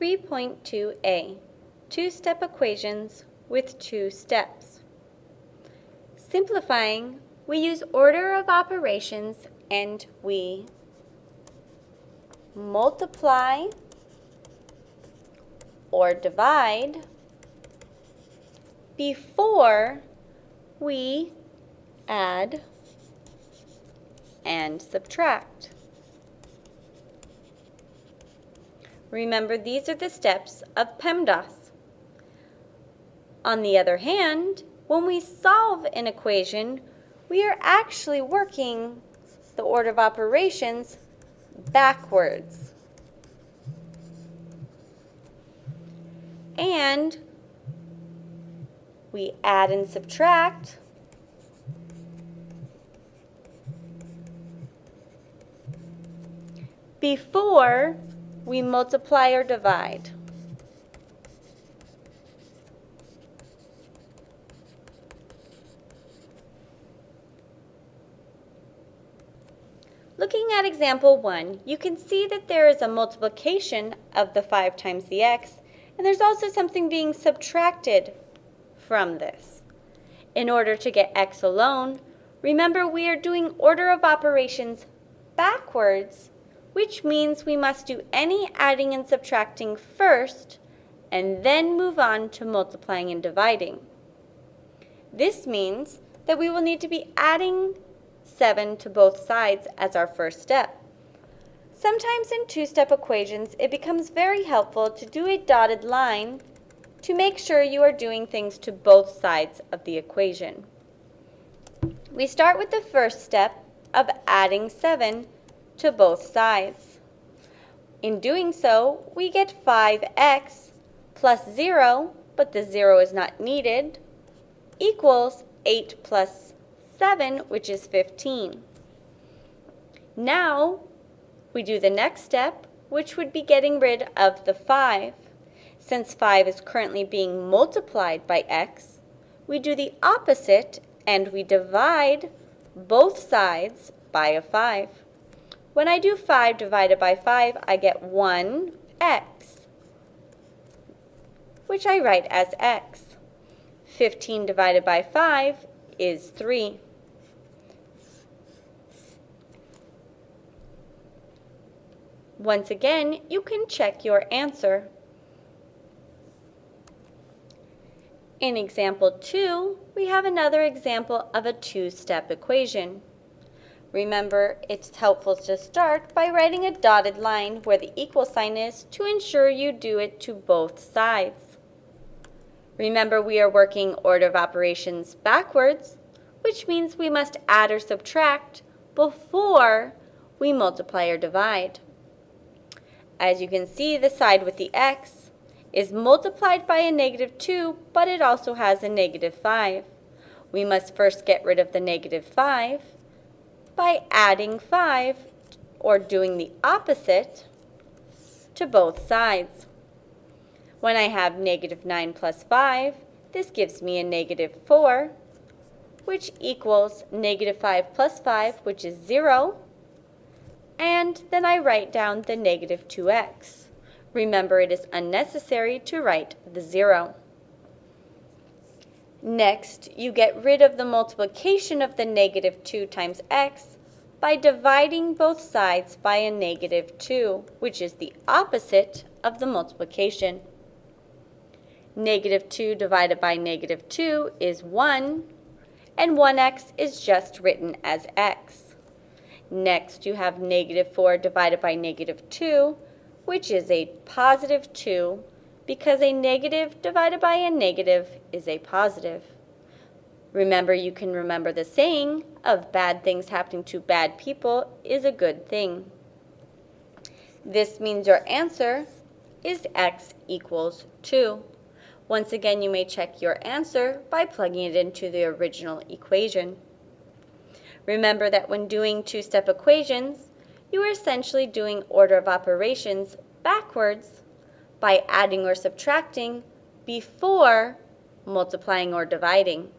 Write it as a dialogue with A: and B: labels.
A: 3.2a, two-step equations with two steps. Simplifying, we use order of operations and we multiply or divide before we add and subtract. Remember, these are the steps of PEMDAS. On the other hand, when we solve an equation, we are actually working the order of operations backwards. And we add and subtract before we multiply or divide. Looking at example 1, you can see that there is a multiplication of the 5 times the x, and there's also something being subtracted from this. In order to get x alone, remember we are doing order of operations backwards which means we must do any adding and subtracting first and then move on to multiplying and dividing. This means that we will need to be adding 7 to both sides as our first step. Sometimes in two-step equations, it becomes very helpful to do a dotted line to make sure you are doing things to both sides of the equation. We start with the first step of adding 7 to both sides. In doing so, we get 5x plus 0, but the 0 is not needed, equals 8 plus 7, which is 15. Now, we do the next step, which would be getting rid of the 5. Since 5 is currently being multiplied by x, we do the opposite and we divide both sides by a 5. When I do 5 divided by 5, I get 1x, which I write as x. 15 divided by 5 is 3. Once again, you can check your answer. In example 2, we have another example of a two-step equation. Remember, it's helpful to start by writing a dotted line where the equal sign is to ensure you do it to both sides. Remember, we are working order of operations backwards, which means we must add or subtract before we multiply or divide. As you can see, the side with the x is multiplied by a negative 2, but it also has a negative 5. We must first get rid of the negative 5 by adding 5 or doing the opposite to both sides. When I have negative 9 plus 5, this gives me a negative 4, which equals negative 5 plus 5, which is 0. And then I write down the negative 2x. Remember, it is unnecessary to write the 0. Next, you get rid of the multiplication of the negative 2 times x by dividing both sides by a negative 2, which is the opposite of the multiplication. Negative 2 divided by negative 2 is 1, and 1x is just written as x. Next, you have negative 4 divided by negative 2, which is a positive 2 because a negative divided by a negative is a positive. Remember, you can remember the saying of bad things happening to bad people is a good thing. This means your answer is x equals 2. Once again, you may check your answer by plugging it into the original equation. Remember that when doing two-step equations, you are essentially doing order of operations backwards by adding or subtracting before multiplying or dividing.